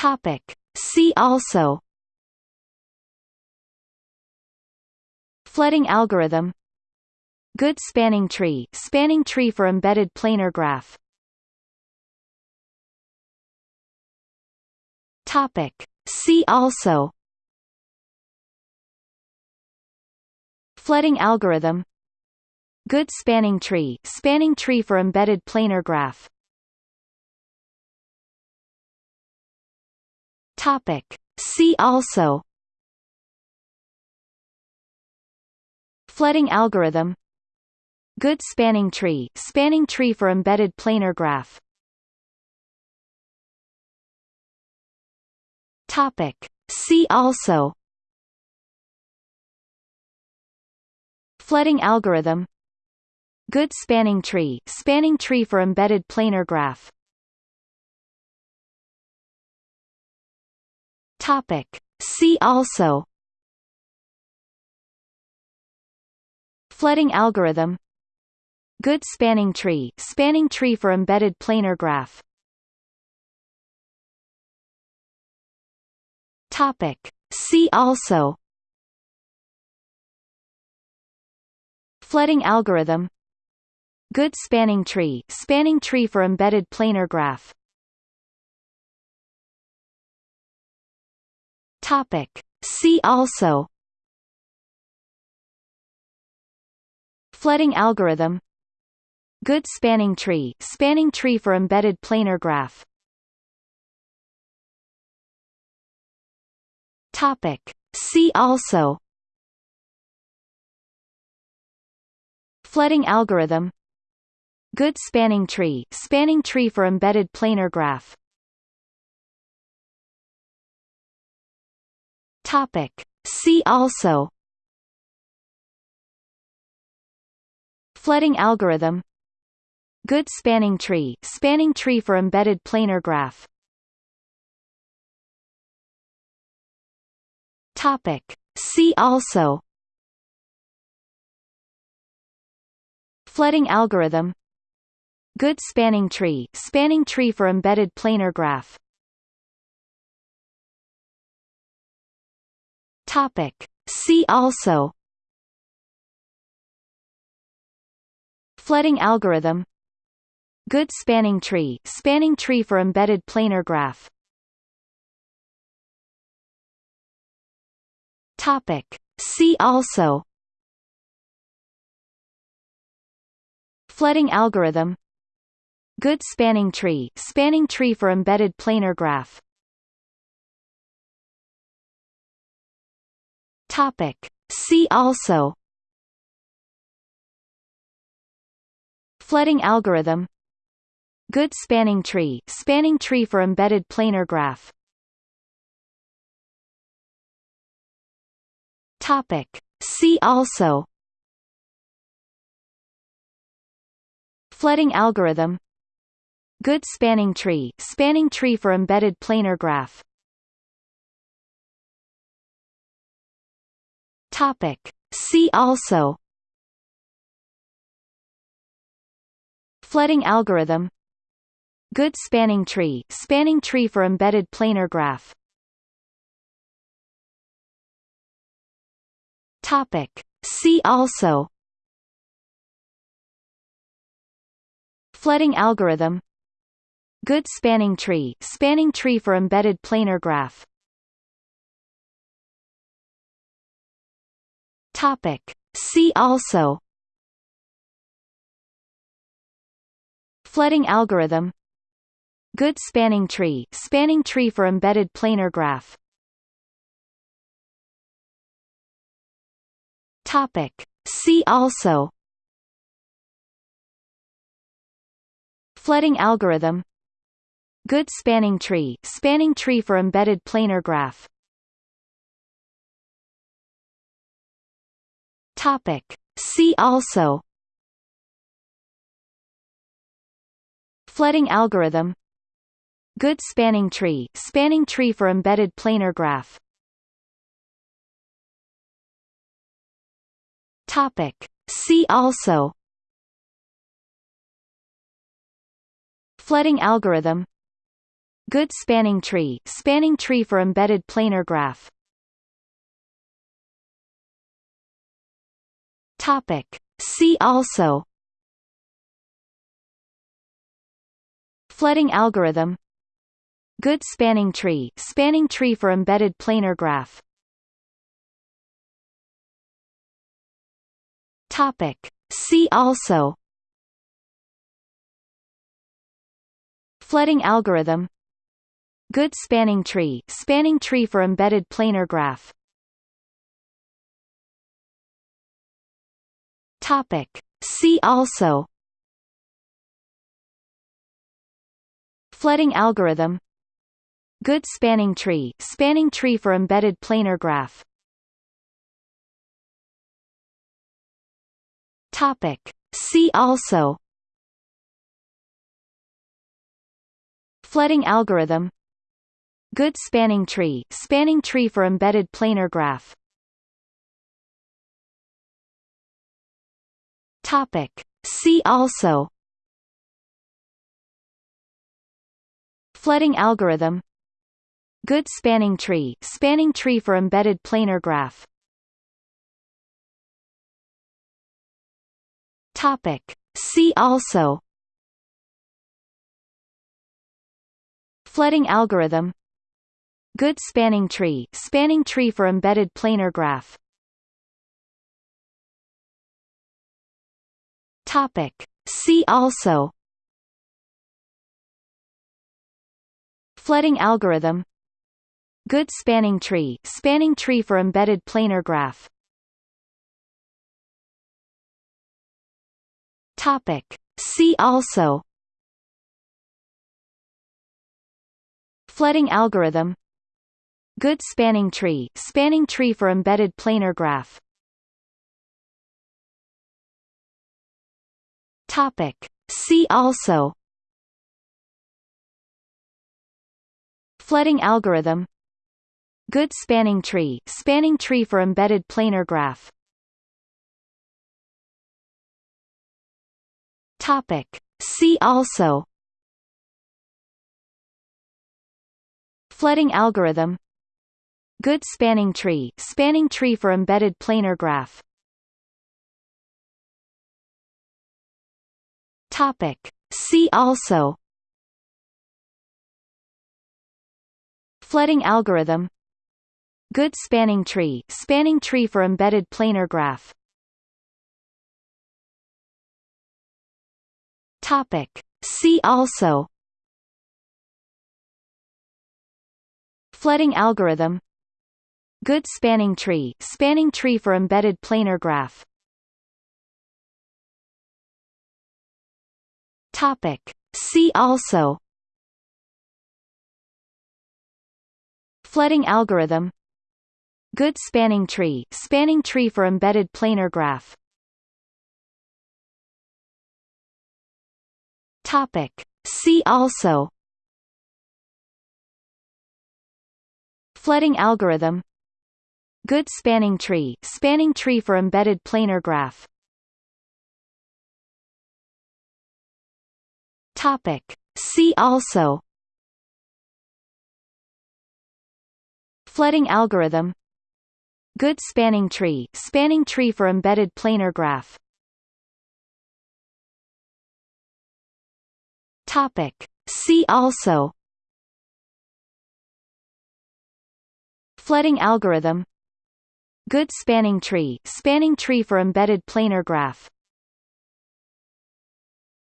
Topic. See also Flooding algorithm Good spanning tree spanning tree for embedded planar graph Topic. See also Flooding algorithm Good spanning tree spanning tree for embedded planar graph Topic. See also. Flooding algorithm. Good spanning tree. Spanning tree for embedded planar graph. Topic. See also. Flooding algorithm. Good spanning tree. Spanning tree for embedded planar graph Topic. See also. Flooding algorithm. Good spanning tree. Spanning tree for embedded planar graph. Topic. See also. Flooding algorithm. Good spanning tree. Spanning tree for embedded planar graph Topic. See also Flooding algorithm Good spanning tree spanning tree for embedded planar graph Topic. See also Flooding algorithm Good spanning tree spanning tree for embedded planar graph Topic. See also Flooding algorithm Good spanning tree spanning tree for embedded planar graph Topic. See also Flooding algorithm Good spanning tree spanning tree for embedded planar graph Topic. See also. Flooding algorithm. Good spanning tree. Spanning tree for embedded planar graph. Topic. See also. Flooding algorithm. Good spanning tree. Spanning tree for embedded planar graph Topic. See also. Flooding algorithm. Good spanning tree. Spanning tree for embedded planar graph. Topic. See also. Flooding algorithm. Good spanning tree. Spanning tree for embedded planar graph Topic. See also Flooding algorithm Good spanning tree spanning tree for embedded planar graph Topic. See also Flooding algorithm Good spanning tree spanning tree for embedded planar graph Topic. See also Flooding algorithm Good spanning tree spanning tree for embedded planar graph Topic. See also Flooding algorithm Good spanning tree spanning tree for embedded planar graph Topic. See also. Flooding algorithm. Good spanning tree. Spanning tree for embedded planar graph. Topic. See also. Flooding algorithm. Good spanning tree. Spanning tree for embedded planar graph. Topic. See also Flooding algorithm Good spanning tree spanning tree for embedded planar graph. Topic. See also Flooding algorithm Good spanning tree spanning tree for embedded planar graph. Topic. See also Flooding algorithm Good spanning tree spanning tree for embedded planar graph. Topic. See also Flooding algorithm Good spanning tree spanning tree for embedded planar graph. Topic. See also Flooding algorithm Good spanning tree spanning tree for embedded planar graph. Topic. See also Flooding algorithm Good spanning tree spanning tree for embedded planar graph. Topic. See also Flooding algorithm Good spanning tree spanning tree for embedded planar graph. Topic. See also Flooding algorithm Good spanning tree spanning tree for embedded planar graph. Topic. See also Flooding algorithm Good spanning tree spanning tree for embedded planar graph. Topic. See also Flooding algorithm Good spanning tree spanning tree for embedded planar graph. Topic. See also Flooding algorithm Good spanning tree spanning tree for embedded planar graph. Topic. See also Flooding algorithm Good spanning tree spanning tree for embedded planar graph. Topic. See also Flooding algorithm Good spanning tree spanning tree for embedded planar graph. Topic. See also Flooding algorithm Good spanning tree spanning tree for embedded planar graph. Topic. See also Flooding algorithm Good spanning tree spanning tree for embedded planar graph. Topic. See also Flooding algorithm Good spanning tree spanning tree for embedded planar graph.